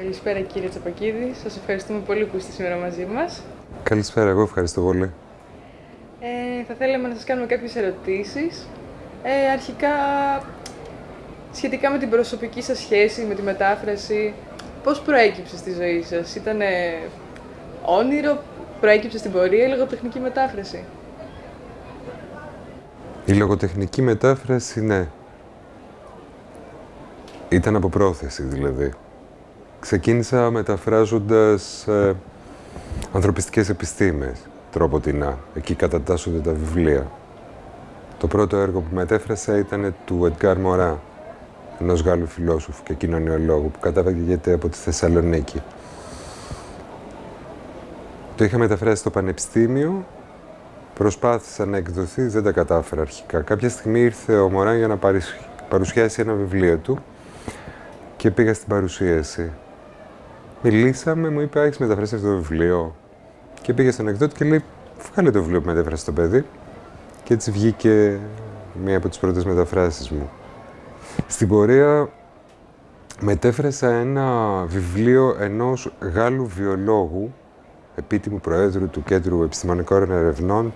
Καλησπέρα κύριε Τσαπακίδη. Σας ευχαριστούμε πολύ που είστε σήμερα μαζί μας. Καλησπέρα, εγώ ευχαριστώ πολύ. Ε, θα θέλαμε να σας κάνουμε κάποιες ερωτήσεις. Ε, αρχικά, σχετικά με την προσωπική σας σχέση, με τη μετάφραση, πώς προέκυψε στη ζωή σας; Ήτανε όνειρο, προέκυψε στην πορεία ή λογοτεχνική μετάφραση; Η λογοτεχνική μετάφραση, ναι. Ήταν από πρόθεση, δηλαδή. Ξεκίνησα μεταφράζοντας ε, ανθρωπιστικές επιστήμες, τρόποτινά. Εκεί κατατάσσονται τα βιβλία. Το πρώτο έργο που μετέφρασα ήταν του Εντγκάρ Μωρά, ενός Γάλλου φιλόσοφου και κοινωνιολόγου που κατάγεται από τη Θεσσαλονίκη. Το είχα μεταφράσει στο Πανεπιστήμιο, προσπάθησα να εκδοθεί, δεν τα κατάφερα αρχικά. Κάποια στιγμή ήρθε ο Μωράν για να παρουσιάσει ένα βιβλίο του και πήγα στην παρουσίαση. Μιλήσαμε, μου είπε, έχεις μεταφράσει αυτό το βιβλίο. Και πήγε στον εκδότη και λέει, βγάλε το βιβλίο που μετέφρασε το παιδί. Και έτσι βγήκε μία από τις πρώτες μεταφράσεις μου. Στην πορεία μετέφρασα ένα βιβλίο ενός Γάλλου βιολόγου, επίτιμου Προέδρου του Κέντρου Επιστημονικών Ερευνών,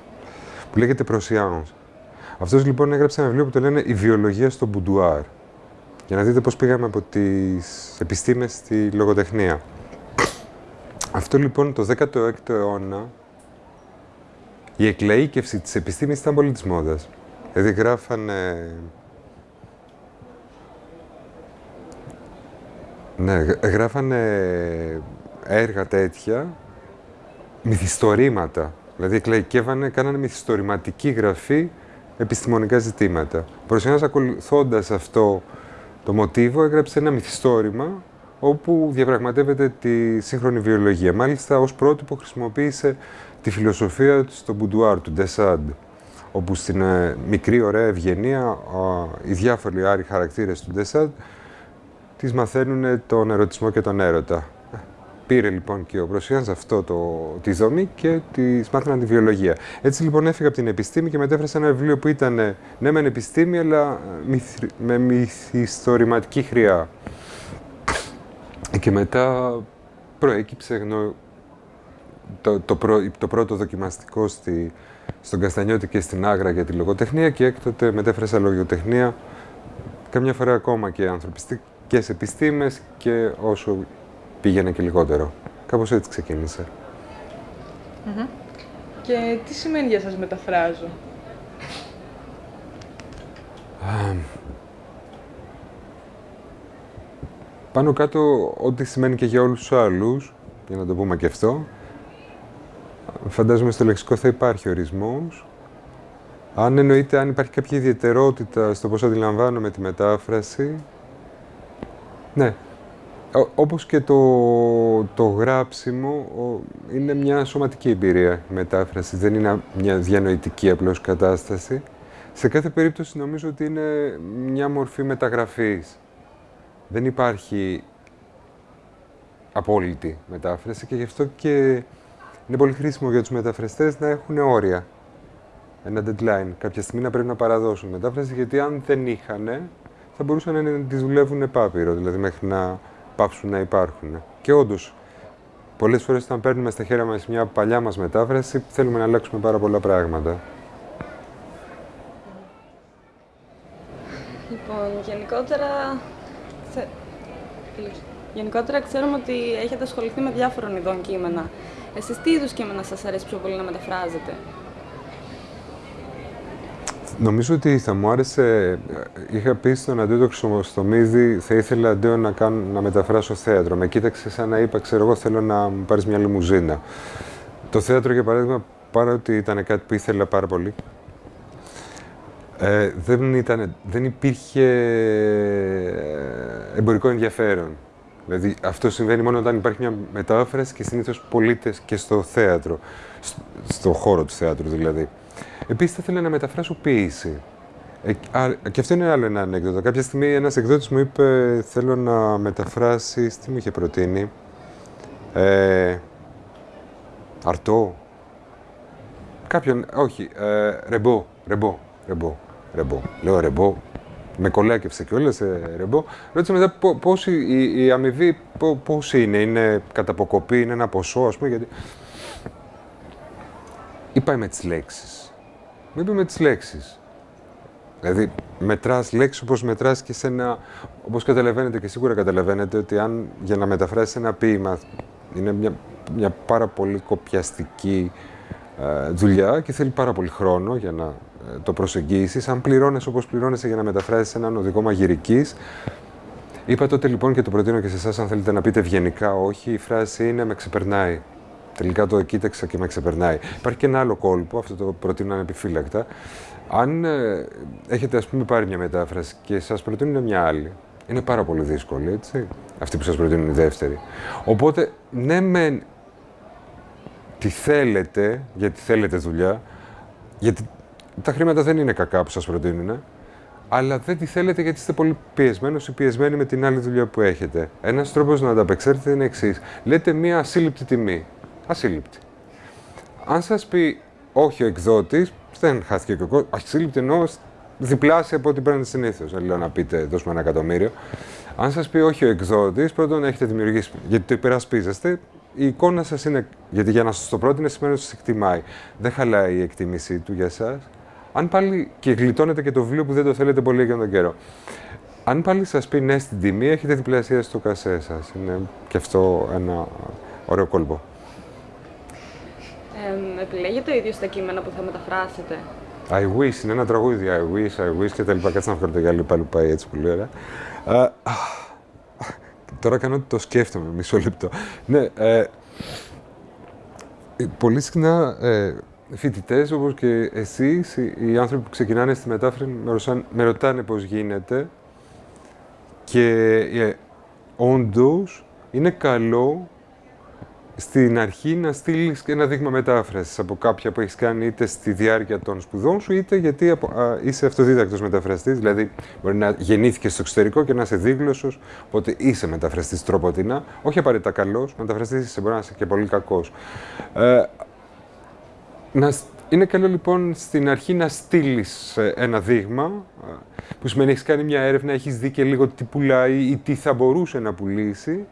που λέγεται Προσιάνος. Αυτός λοιπόν έγραψε ένα βιβλίο που το λένε «Η βιολογία στο μπουντουάρ». Για να δείτε πώς πήγαμε από τις επιστήμες στη λογοτεχνία. Αυτό λοιπόν το 16ο αιώνα η εκλαΐκευση της επιστήμης ήταν πολύ της μόδας. Δηλαδή γράφανε... Ναι, γράφανε έργα τέτοια, μυθιστορήματα. Δηλαδή εκλαϊκεύανε, κάνανε μυθιστορηματική γραφή επιστημονικά ζητήματα. Προσεχώς ακολουθώντας αυτό το μοτίβο έγραψε ένα μυθιστόρημα όπου διαπραγματεύεται τη σύγχρονη βιολογία. Μάλιστα, ως πρότυπο χρησιμοποίησε τη φιλοσοφία στο μπουντουάρ του Ντεσάντ, όπου στην ε, μικρή ωραία ευγενία οι διάφοροι άροι χαρακτήρες του Ντεσάντ τις μαθαίνουν τον ερωτισμό και τον έρωτα. Πήρε λοιπόν και ο Προσιάνς αυτό το, τη δομή και της μάθαιναν τη βιολογία. Έτσι λοιπόν έφυγα από την επιστήμη και μετέφρασα ένα βιβλίο που ήταν ναι μεν επιστήμη αλλά με μυθιστορηματική χρειά. Και μετά προέκυψε γνω... το, το, το πρώτο δοκιμαστικό στη, στον Καστανιώτη και στην Άγρα για τη λογοτεχνία και έκτοτε μετέφρασα λογοτεχνία καμιά φορά ακόμα και ανθρωπιστικές επιστήμες και όσο πήγαινε και λιγότερο. Κάπως έτσι ξεκίνησε. Και τι σημαίνει για σας μεταφράζω; Πάνω κάτω, ό,τι σημαίνει και για όλους τους άλλους, για να το πούμε και αυτό, φαντάζομαι στο λεξικό θα υπάρχει ορισμός. Αν εννοείται, αν υπάρχει κάποια ιδιαιτερότητα στο πώς αντιλαμβάνομαι τη μετάφραση, ναι. Όπως και το, το γράψιμο, είναι μια σωματική εμπειρία η μετάφρασης, δεν είναι μια διανοητική απλώς κατάσταση. Σε κάθε περίπτωση νομίζω ότι είναι μια μορφή μεταγραφής δεν υπάρχει απόλυτη μετάφραση και γι' αυτό και είναι πολύ χρήσιμο για τους μεταφραστές να έχουν όρια. Ένα deadline. Κάποια στιγμή να πρέπει να παραδώσουν μετάφραση, γιατί αν δεν είχαν, θα μπορούσαν να τη δουλεύουν επάπειρο, δηλαδή μέχρι να πάψουν να υπάρχουν. Και όντως, πολλές φορές όταν παίρνουμε στα χέρια μας μια παλιά μας μετάφραση, θέλουμε να αλλάξουμε πάρα πολλά πράγματα. Λοιπόν, γενικότερα Γενικότερα ξέρουμε ότι έχετε ασχοληθεί με διάφορων ειδών κείμενα. Εσείς τι είδους κείμενα σας αρέσει πιο πολύ να μεταφράζετε; Νομίζω ότι θα μου άρεσε, είχα πει στον Αντίο στο Μίδι, θα ήθελα αντίο να, κάνω, να μεταφράσω θέατρο. Με κοίταξε σαν να είπα, ξέρω εγώ θέλω να μου πάρεις μια λιμουζίνα. Το θέατρο, για παράδειγμα, παρότι ήταν κάτι που ήθελα πάρα πολύ, ε, δεν, ήταν, δεν υπήρχε ε, εμπορικό ενδιαφέρον. Δηλαδή αυτό συμβαίνει μόνο όταν υπάρχει μια μετάφραση και συνήθως πολίτες και στο θέατρο, στο χώρο του θέατρου δηλαδή. Επίσης θα ήθελα να μεταφράσω ποίηση. Ε, και αυτό είναι άλλο ένα ανέκδοτο. Κάποια στιγμή ένας εκδότης μου είπε: Θέλω να μεταφράσει. Τι μου είχε προτείνει. Ε, αρτό. Κάποιον. Όχι. Ε, ρεμπό. Ρεμπό. Ρεμπό. Ρεμπό. Λέω ρεμπό. με κολάκευσε κιόλας σε ρεμπό. Ρώτησα μετά πώ η, η αμοιβή πώ είναι, είναι κατά αποκοπή, είναι ένα ποσό, ας πούμε. Γιατί... Είπα με τις λέξεις. Μου είπε με τις λέξεις. Δηλαδή, μετράς λέξεις όπως μετράς και σε ένα. Όπως καταλαβαίνετε και σίγουρα καταλαβαίνετε ότι αν για να μεταφράσεις ένα ποίημα είναι μια, μια πάρα πολύ κοπιαστική ε, δουλειά και θέλει πάρα πολύ χρόνο για να ε, το προσεγγίσεις. Αν πληρώνει όπως πληρώνεσαι για να μεταφράσεις έναν οδηγό μαγειρικής. Είπα τότε λοιπόν και το προτείνω και σε εσάς, αν θέλετε να πείτε ευγενικά όχι, η φράση είναι με ξεπερνάει. Τελικά το κοίταξα και με ξεπερνάει. Υπάρχει και ένα άλλο κόλπο, αυτό το προτείνω ανεπιφύλακτα. Αν ε, έχετε ας πούμε πάρει μια μετάφραση και σας προτείνουν μια άλλη, είναι πάρα πολύ δύσκολη, έτσι. Αυτή που σας προτείνουν η δεύτερη. Οπότε, ναι μεν τι θέλετε, γιατί θέλετε δουλειά, γιατί τα χρήματα δεν είναι κακά που σας προτείνουν, αλλά δεν τη θέλετε γιατί είστε πολύ πιεσμένος ή πιεσμένοι με την άλλη δουλειά που έχετε. Ένας τρόπος να ανταπεξέλθετε είναι εξής. Λέτε μία ασύλληπτη τιμή. Ασύλληπτη. Αν σας πει όχι ο εκδότης, δεν χάθηκε και ο κόσμο. Ασύλληπτη εννοώ διπλάσια από ό,τι παίρνετε συνήθως. Δεν λέω να πείτε δώσουμε ένα εκατομμύριο. Αν σας πει όχι ο εκδότης, πρώτον έχετε δημιουργήσει. Γιατί το υπερασπίζεστε, η εικόνα σας είναι. Γιατί για να σας το πρότεινε σημαίνει ότι σα εκτιμάει. Δεν χαλάει η εκτίμησή του για εσάς. Αν πάλι. και γλιτώνετε και το βιβλίο που δεν το θέλετε πολύ για τον καιρό. Αν πάλι σας πει ναι στην τιμή, έχετε διπλασία στο κασέ σας. Είναι και αυτό ένα ωραίο κόλπο. Ε, επιλέγετε το ίδιος στα κείμενα που θα μεταφράσετε. I wish, είναι ένα τραγούδι. I wish, I wish και τα λοιπά. Κάτσε να βγάλω το γυαλί πάλι που πάει έτσι πολύ ωραία. Uh, τώρα κάνω ότι το σκέφτομαι, μισό λεπτό. Ναι, ε, πολύ συχνά ε, φοιτητές όπως και εσείς, οι άνθρωποι που ξεκινάνε στη μετάφραση, με, με ρωτάνε πώς γίνεται. Και ε, όντως είναι καλό στην αρχή να στείλεις ένα δείγμα μετάφρασης από κάποια που έχεις κάνει είτε στη διάρκεια των σπουδών σου, είτε γιατί α, είσαι αυτοδίδακτος μεταφραστής. Δηλαδή, μπορεί να γεννήθηκες στο εξωτερικό και να είσαι δίγλωσσος, οπότε είσαι μεταφραστής τρόποτινα. Όχι απαραίτητα καλός, μεταφραστής είσαι, μπορεί να είσαι και πολύ κακός. Ε, είναι καλό λοιπόν στην αρχή να στείλεις ε, ένα δείγμα, ε, που σημαίνει έχεις κάνει μια έρευνα, έχεις δει και λίγο τι πουλάει ή τι θα μπορούσε να πουλήσει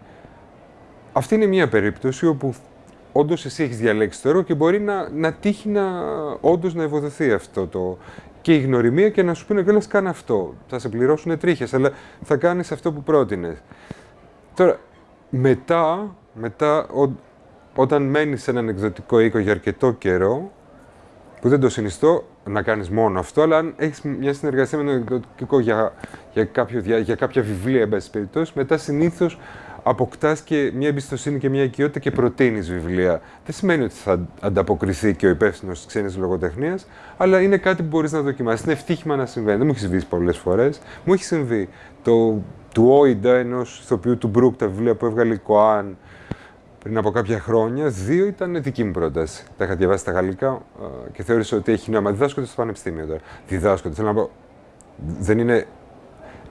αυτή είναι μια περίπτωση όπου όντως εσύ έχεις διαλέξει το έργο και μπορεί να, να τύχει να όντως να ευοδοθεί αυτό το. και η γνωριμία και να σου πούνε κιόλας κάνε αυτό. Θα σε πληρώσουν τρίχες, αλλά θα κάνεις αυτό που πρότεινες. Τώρα, μετά, μετά όταν μένεις σε έναν εκδοτικό οίκο για αρκετό καιρό, που δεν το συνιστώ να κάνεις μόνο αυτό, αλλά αν έχεις μια συνεργασία με έναν εκδοτικό για, για, κάποιο, για, για κάποια βιβλία, εν πάση περιπτώσει, μετά συνήθως αποκτάς και μια εμπιστοσύνη και μια οικειότητα και προτείνεις βιβλία. Δεν σημαίνει ότι θα ανταποκριθεί και ο υπεύθυνος της ξένης λογοτεχνίας, αλλά είναι κάτι που μπορείς να δοκιμάσεις. Είναι ευτύχημα να συμβαίνει. Δεν μου έχεις συμβεί πολλές φορές. Μου έχει συμβεί. Το, του Όιντα, ενός ηθοποιού του Μπρουκ, τα βιβλία που έβγαλε η Κοάν πριν από κάποια χρόνια, δύο ήταν δική μου πρόταση. Τα είχα διαβάσει στα γαλλικά και θεώρησα ότι έχει νόημα. Διδάσκονται στο πανεπιστήμιο τώρα. Διδάσκονται. Θέλω να πω, δεν είναι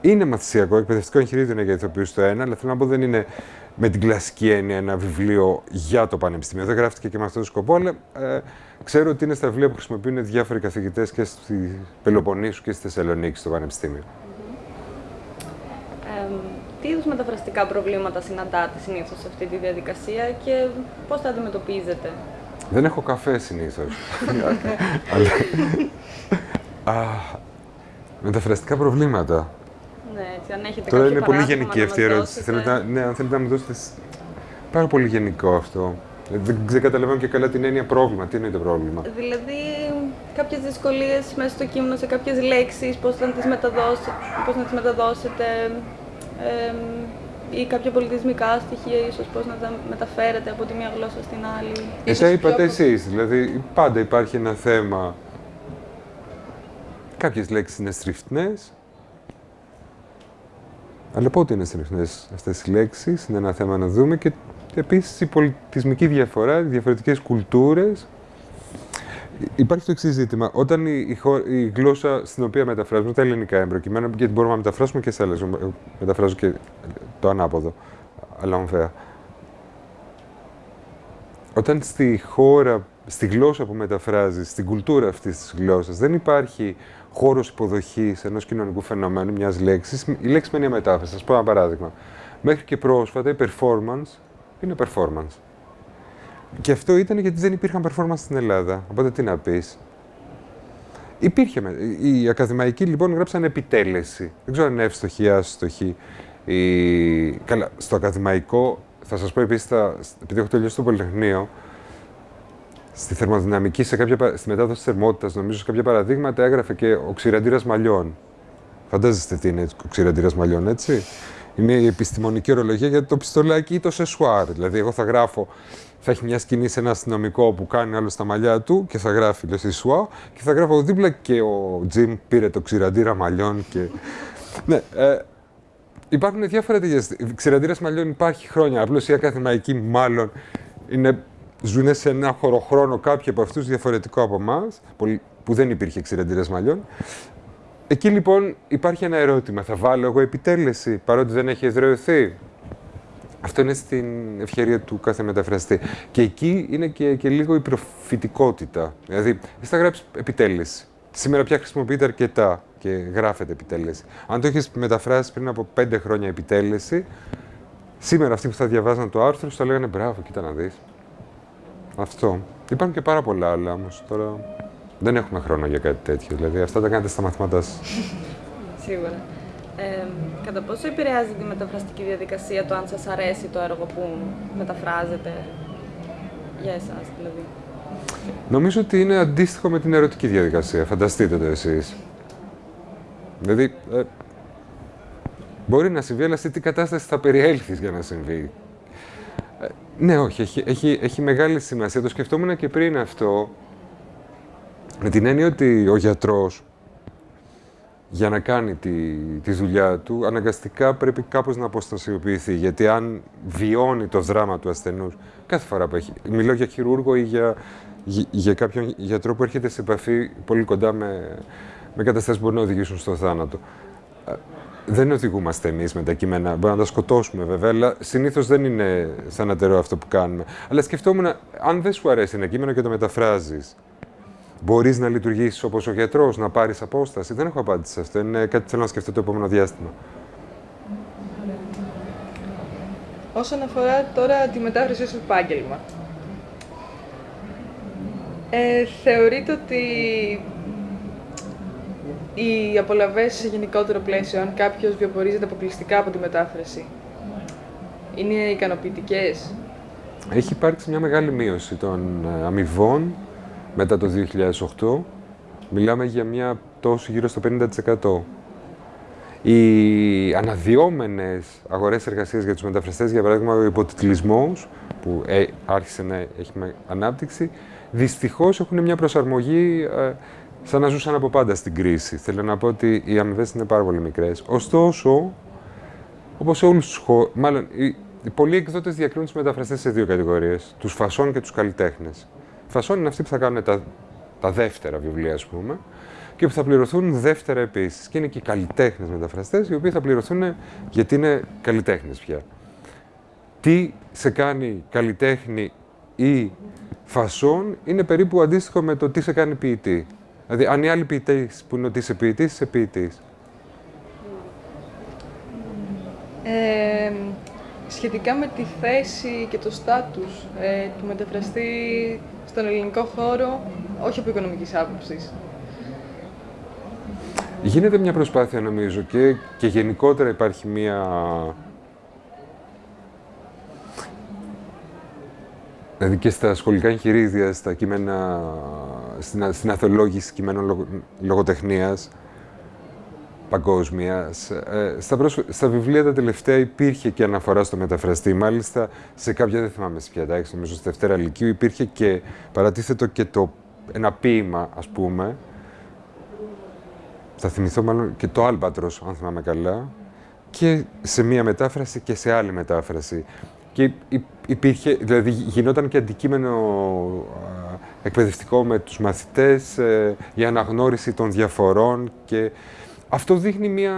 είναι μαθησιακό, εκπαιδευτικό εγχειρίδιο είναι για ηθοποιούς το ένα, αλλά θέλω να πω δεν είναι με την κλασική έννοια ένα βιβλίο για το πανεπιστήμιο. Δεν γράφτηκε και με αυτόν τον σκοπό, αλλά ε, ξέρω ότι είναι στα βιβλία που χρησιμοποιούν διάφοροι καθηγητές και στη Πελοποννήσου και στη Θεσσαλονίκη στο πανεπιστήμιο. Ε, τι είδους μεταφραστικά προβλήματα συναντάτε συνήθως σε αυτή τη διαδικασία και πώς τα αντιμετωπίζετε; Δεν έχω καφέ συνήθως. μεταφραστικά προβλήματα. Ναι, έτσι, αν έχετε Τώρα είναι πολύ γενική αυτή η ερώτηση. Θέλετε, ναι, αν θέλετε να μου δώσετε. Πάρα πολύ γενικό αυτό. Δεν, δεν καταλαβαίνω και καλά την έννοια πρόβλημα. Τι είναι το πρόβλημα; Δηλαδή, κάποιες δυσκολίες μέσα στο κείμενο σε κάποιες λέξεις, πώς να τις μεταδώσετε, πώς να τις μεταδώσετε ε, ή κάποια πολιτισμικά στοιχεία, ίσως πώς να τα μεταφέρετε από τη μία γλώσσα στην άλλη. Εσά είπατε εσείς. Δηλαδή, πάντα υπάρχει ένα θέμα. Κάποιες λέξεις είναι στριφτνές, αλλά πότε είναι συνεχιστέ αυτές οι λέξεις, είναι ένα θέμα να δούμε και επίσης η πολιτισμική διαφορά, οι διαφορετικές κουλτούρες. Υπάρχει το εξής ζήτημα. Όταν η, η, γλώσσα στην οποία μεταφράζουμε, τα ελληνικά εμπροκειμένα, γιατί μπορούμε να μεταφράσουμε και σε άλλες. Μεταφράζω και το ανάποδο, αλλά ομφαία. Όταν στη χώρα στη γλώσσα που μεταφράζει, στην κουλτούρα αυτής της γλώσσας. Δεν υπάρχει χώρος υποδοχής ενός κοινωνικού φαινομένου, μιας λέξης. Η λέξη μένει μετάφραση. Θα σας πω ένα παράδειγμα. Μέχρι και πρόσφατα η performance είναι performance. Και αυτό ήταν γιατί δεν υπήρχαν performance στην Ελλάδα. Οπότε τι να πεις. Υπήρχε. Οι ακαδημαϊκοί λοιπόν γράψαν επιτέλεση. Δεν ξέρω αν είναι εύστοχη ή άστοχη. Η... Καλά, στο ακαδημαϊκό, θα σας πω επίσης, επειδή έχω τελειώσει το Πολυτεχνείο, στη θερμοδυναμική, σε κάποια, στη μετάδοση θερμότητας, νομίζω σε κάποια παραδείγματα έγραφε και ο ξηραντήρα μαλλιών. Φαντάζεστε τι είναι ο ξηραντήρα μαλλιών, έτσι; Είναι η επιστημονική ορολογία για το πιστολάκι ή το σεσουάρ. Δηλαδή, εγώ θα γράφω, θα έχει μια σκηνή σε ένα αστυνομικό που κάνει άλλο στα μαλλιά του και θα γράφει le σεσουάρ και θα γράφω δίπλα και ο Τζιμ πήρε το ξηραντήρα μαλλιών. Και... ναι, ε, υπάρχουν διάφορα τέτοια. Ξηραντήρα μαλλιών υπάρχει χρόνια. Απλώς η ακαδημαϊκή μάλλον είναι ζουν σε ένα χωροχρόνο κάποιοι από αυτούς διαφορετικό από εμάς, που δεν υπήρχε εξηρεντήρε μαλλιών. Εκεί λοιπόν υπάρχει ένα ερώτημα. Θα βάλω εγώ επιτέλεση, παρότι δεν έχει εδρεωθεί; Αυτό είναι στην ευκαιρία του κάθε μεταφραστή. Και εκεί είναι και, και λίγο η προφητικότητα. Δηλαδή, εσύ θα γράψεις επιτέλεση. Σήμερα πια χρησιμοποιείται αρκετά και γράφεται επιτέλεση. Αν το έχεις μεταφράσει πριν από πέντε χρόνια επιτέλεση, σήμερα αυτοί που θα διαβάζαν το άρθρο θα λέγανε μπράβο, κοίτα να δεις. Αυτό. Υπάρχουν και πάρα πολλά άλλα όμως. Τώρα δεν έχουμε χρόνο για κάτι τέτοιο. Δηλαδή αυτά τα κάνετε στα μαθήματά σα. Σίγουρα. Ε, κατά πόσο επηρεάζει τη μεταφραστική διαδικασία το αν σας αρέσει το έργο που μεταφράζετε για εσάς δηλαδή; Νομίζω ότι είναι αντίστοιχο με την ερωτική διαδικασία. Φανταστείτε το εσείς. Δηλαδή, ε, μπορεί να συμβεί, αλλά σε τι κατάσταση θα περιέλθεις για να συμβεί; Ναι, όχι, έχει, έχει, έχει μεγάλη σημασία. Το σκεφτόμουν και πριν αυτό, με την έννοια ότι ο γιατρός για να κάνει τη, τη δουλειά του, αναγκαστικά πρέπει κάπως να αποστασιοποιηθεί. Γιατί αν βιώνει το δράμα του ασθενούς, κάθε φορά που έχει... Μιλώ για χειρούργο ή για, για, κάποιον γιατρό που έρχεται σε επαφή πολύ κοντά με, με καταστάσεις που μπορεί να οδηγήσουν στο θάνατο δεν οδηγούμαστε εμείς με τα κείμενα. Μπορούμε να τα σκοτώσουμε βέβαια, αλλά συνήθως δεν είναι θανατερό αυτό που κάνουμε. Αλλά σκεφτόμουν, αν δεν σου αρέσει ένα κείμενο και το μεταφράζεις, μπορείς να λειτουργήσεις όπως ο γιατρός, να πάρεις απόσταση. Δεν έχω απάντηση σε αυτό. Είναι κάτι που θέλω να σκεφτώ το επόμενο διάστημα. Όσον αφορά τώρα τη μετάφραση ως επάγγελμα, ε, θεωρείτε ότι οι απολαυές σε γενικότερο πλαίσιο, αν κάποιος βιοπορίζεται αποκλειστικά από τη μετάφραση, είναι ικανοποιητικές; Έχει υπάρξει μια μεγάλη μείωση των ε, αμοιβών μετά το 2008. Μιλάμε για μια πτώση γύρω στο 50%. Οι αναδυόμενες αγορές εργασίας για τους μεταφραστές, για παράδειγμα ο υποτιτλισμός, που ε, άρχισε να έχει ανάπτυξη, δυστυχώς έχουν μια προσαρμογή ε, σαν να ζούσαν από πάντα στην κρίση. Θέλω να πω ότι οι αμοιβές είναι πάρα πολύ μικρές. Ωστόσο, όπως σε όλους τους χώρου, μάλλον οι, οι πολλοί εκδότες διακρίνουν τους μεταφραστές σε δύο κατηγορίες: τους φασών και τους καλλιτέχνες. Φασών είναι αυτοί που θα κάνουν τα, τα δεύτερα βιβλία, ας πούμε, και που θα πληρωθούν δεύτερα επίσης. Και είναι και οι καλλιτέχνες μεταφραστές, οι οποίοι θα πληρωθούν γιατί είναι καλλιτέχνες πια. Τι σε κάνει καλλιτέχνη ή φασόν είναι περίπου αντίστοιχο με το τι σε κάνει ποιητή. Δηλαδή, αν οι άλλοι ποιητές που είναι ότι είσαι ποιητής, είσαι ποιητής. Ε, σχετικά με τη θέση και το στάτους ε, του μεταφραστή στον ελληνικό χώρο, όχι από οικονομικής άποψης. Γίνεται μια προσπάθεια νομίζω και, και γενικότερα υπάρχει μια Δηλαδή και στα σχολικά εγχειρίδια, στα κείμενα, στην, στην αθολόγηση κειμένων λογο, λογοτεχνίας παγκόσμιας. Ε, στα, στα βιβλία τα τελευταία υπήρχε και αναφορά στο μεταφραστή. Μάλιστα, σε κάποια, δεν θυμάμαι σε ποια τάξη, νομίζω στη Δευτέρα Λυκείου, υπήρχε και παρατίθετο και το, ένα ποίημα, ας πούμε. Θα θυμηθώ μάλλον και το Άλμπατρος, αν θυμάμαι καλά. Και σε μία μετάφραση και σε άλλη μετάφραση. Και υπήρχε, δηλαδή γινόταν και αντικείμενο εκπαιδευτικό με τους μαθητές ε, για αναγνώριση των διαφορών και αυτό δείχνει μια,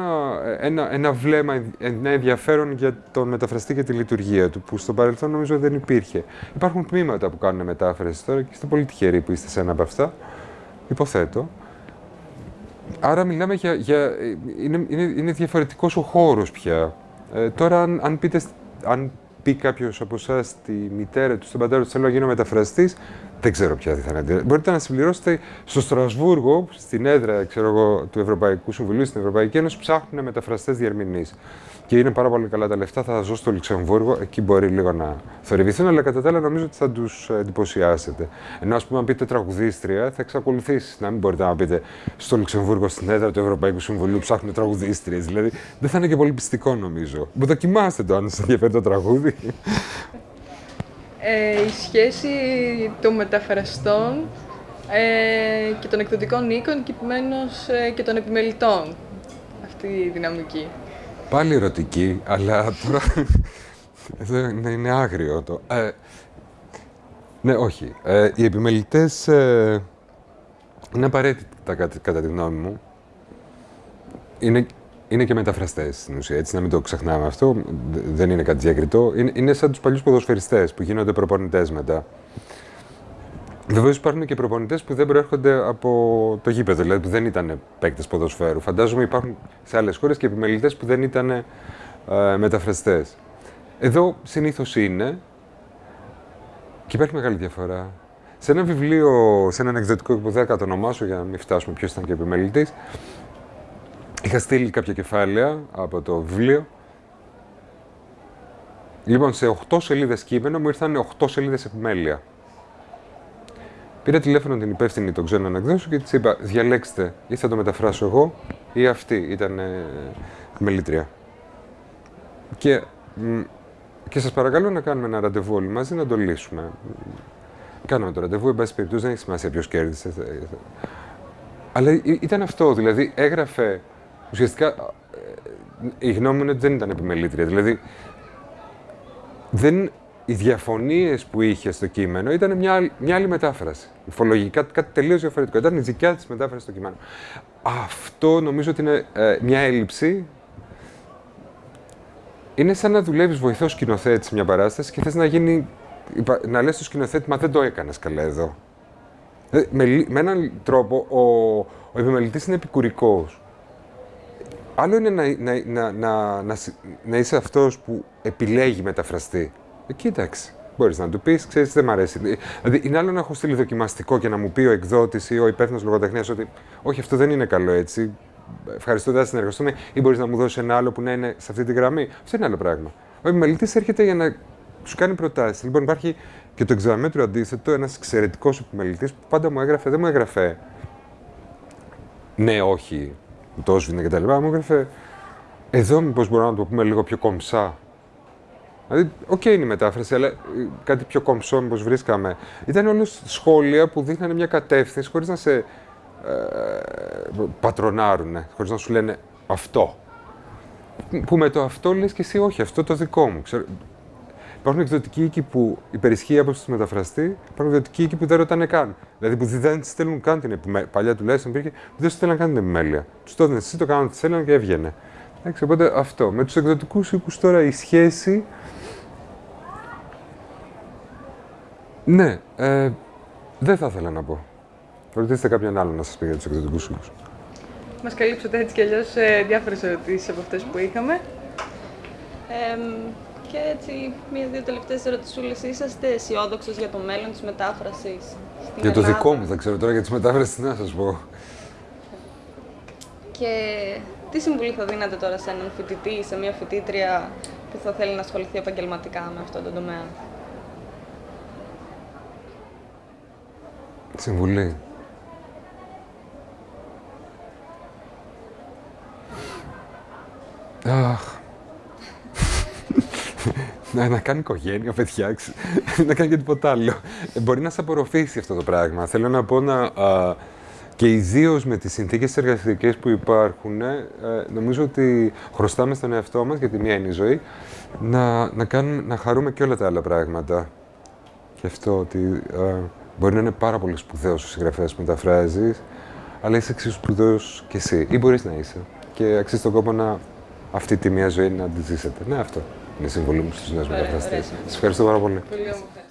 ένα, ένα βλέμμα, ένα ενδιαφέρον για τον μεταφραστή και τη λειτουργία του, που στο παρελθόν νομίζω δεν υπήρχε. Υπάρχουν τμήματα που κάνουν μετάφραση τώρα και είστε πολύ τυχεροί που είστε σε ένα από αυτά, υποθέτω. Άρα μιλάμε για... για είναι, είναι, είναι διαφορετικός ο χώρος πια. Ε, τώρα, αν, αν, πείτε, αν πει κάποιος από εσά τη μητέρα του, στον πατέρα του, θέλω να γίνω μεταφραστής, δεν ξέρω ποια θα είναι. Μπορείτε να συμπληρώσετε στο Στρασβούργο, στην έδρα ξέρω εγώ, του Ευρωπαϊκού Συμβουλίου, στην Ευρωπαϊκή Ένωση, ψάχνουν μεταφραστές διερμηνείς. Και είναι πάρα πολύ καλά τα λεφτά, θα τα ζω στο Λουξεμβούργο, εκεί μπορεί λίγο να θορυβηθούν, αλλά κατά τα άλλα νομίζω ότι θα τους εντυπωσιάσετε. Ενώ, ας πούμε, αν πείτε τραγουδίστρια, θα εξακολουθήσει να μην μπορείτε να πείτε στο Λουξεμβούργο, στην έδρα του Ευρωπαϊκού Συμβουλίου, ψάχνουν τραγουδίστριες. Δηλαδή, δεν θα είναι και πολύ πιστικό νομίζω. Μου δοκιμάστε το αν σας ενδιαφέρει το τραγούδι. Ε, η σχέση των μεταφραστών ε, και των εκδοτικών οίκων και επομένως ε, και των επιμελητών. Αυτή η δυναμική. Πάλι ερωτική, αλλά τώρα εδώ είναι, είναι άγριο το. Ε, ναι, όχι. Ε, οι επιμελητές ε, είναι απαραίτητα κατά, κατά τη γνώμη μου. Είναι, είναι και μεταφραστές στην ουσία. Έτσι, να μην το ξεχνάμε αυτό. Δεν είναι κάτι διακριτό. Είναι, είναι σαν τους παλιούς ποδοσφαιριστές που γίνονται προπονητές μετά. Βεβαίως υπάρχουν και προπονητές που δεν προέρχονται από το γήπεδο, δηλαδή που δεν ήταν παίκτες ποδοσφαίρου. Φαντάζομαι υπάρχουν σε άλλες χώρες και επιμελητές που δεν ήταν ε, μεταφραστές. Εδώ συνήθως είναι και υπάρχει μεγάλη διαφορά. Σε ένα βιβλίο, σε έναν εκδοτικό που δεν θα ονομάσω για να μην φτάσουμε ποιος ήταν και επιμελητής, είχα στείλει κάποια κεφάλαια από το βιβλίο. Λοιπόν, σε 8 σελίδες κείμενο μου ήρθαν 8 σελίδες επιμέλεια. Πήρα τηλέφωνο την υπεύθυνη των ξένων εκδόσεων και της είπα: Διαλέξτε, ή θα το μεταφράσω εγώ, ή αυτή ήταν ε, μελήτρια. Και, και σας παρακαλώ να κάνουμε ένα ραντεβού όλοι μαζί να το λύσουμε. Κάναμε το ραντεβού, εν πάση περιπτώσει, δεν έχει σημασία ποιος κέρδισε. Αλλά ήταν αυτό, δηλαδή έγραφε. Ουσιαστικά ε, η γνώμη μου είναι ότι δεν ήταν επιμελήτρια. Δηλαδή δεν οι διαφωνίες που είχε στο κείμενο ήταν μια, μια άλλη μετάφραση. Υφολογικά κάτι τελείως διαφορετικό. Ήταν η δικιά της μετάφραση στο κείμενο. Αυτό νομίζω ότι είναι ε, μια έλλειψη. Είναι σαν να δουλεύεις βοηθός σκηνοθέτης μια παράσταση και θες να γίνει. να λες στο σκηνοθέτη, μα δεν το έκανες καλά εδώ. Ε, με, με έναν τρόπο ο, ο επιμελητής είναι επικουρικός. Άλλο είναι να, να, να, να, να είσαι αυτός που επιλέγει μεταφραστή. Ε, κοίταξε. Μπορείς να του πεις, ξέρεις, δεν μ' αρέσει. Δηλαδή, είναι άλλο να έχω στείλει δοκιμαστικό και να μου πει ο εκδότης ή ο υπεύθυνος λογοτεχνίας ότι Όχι, αυτό δεν είναι καλό έτσι. Ευχαριστώ, δεν θα συνεργαστούμε. Ή μπορείς να μου δώσεις ένα άλλο που να είναι σε αυτή τη γραμμή. Αυτό είναι άλλο πράγμα. Ο επιμελητής έρχεται για να σου κάνει προτάσεις. Λοιπόν, υπάρχει και το εκ διαμέτρου αντίθετο, ένας εξαιρετικός επιμελητής που πάντα μου έγραφε, δεν μου έγραφε ναι, όχι, το έσβηνε κτλ. Μου έγραφε εδώ μήπως μπορούμε να το πούμε λίγο πιο κομψά Δηλαδή, ok okay είναι η μετάφραση, αλλά ε, κάτι πιο κομψό μήπως βρίσκαμε. Ήταν όλες σχόλια που δείχνανε μια κατεύθυνση χωρίς να σε ε, πατρονάρουν, χωρίς να σου λένε αυτό. Που με το αυτό λες και εσύ όχι, αυτό το δικό μου. Ξέρω, υπάρχουν εκδοτικοί οίκοι που υπερισχύει η άποψη του μεταφραστή, υπάρχουν εκδοτικοί οίκοι που δεν ρωτάνε καν. Δηλαδή που δεν στέλνουν καν την επιμέλεια. Παλιά τουλάχιστον υπήρχε που δεν στέλνουν καν την επιμέλεια. Τους το εσύ, το κάνανε, τη στέλνουν και έβγαινε. Εντάξει, οπότε αυτό. Με τους εκδοτικούς οίκους τώρα η σχέση Ναι, ε, δεν θα ήθελα να πω. Ρωτήστε κάποιον άλλο να σας πει για τους εκδοτικού οίκους. Μας καλύψατε έτσι κι αλλιώς ε, διάφορες ερωτήσεις από αυτές που είχαμε. Ε, και έτσι, μία-δύο τελευταίες ερωτησούλες. Είσαστε αισιόδοξος για το μέλλον της μετάφρασης. Για το δικό μου, δεν ξέρω τώρα για τις μετάφρασης, τι να σας πω. Και τι συμβουλή θα δίνατε τώρα σε έναν φοιτητή ή σε μία φοιτήτρια που θα θέλει να ασχοληθεί επαγγελματικά με αυτό το τομέα; Συμβουλή. Αχ. να, να κάνει οικογένεια, παιδιά, να κάνει και τίποτα άλλο. Ε, μπορεί να σε απορροφήσει αυτό το πράγμα. Θέλω να πω να... και ιδίως με τις συνθήκες εργασιακές που υπάρχουν, ε, νομίζω ότι χρωστάμε στον εαυτό μας, γιατί μία είναι η ζωή, να, να, κάνουμε, να χαρούμε και όλα τα άλλα πράγματα. Και αυτό ότι Μπορεί να είναι πάρα πολύ σπουδαίος ο συγγραφέας που μεταφράζεις, αλλά είσαι εξίσου σπουδαίος κι εσύ. Ή μπορείς να είσαι. και αξίζει τον κόπο να αυτή τη μία ζωή να τη ζήσετε. Ναι, αυτό είναι η συμβολή μου στους νέους μεταφραστές. Σας ευχαριστώ πάρα πολύ. Πολύ όμορφα.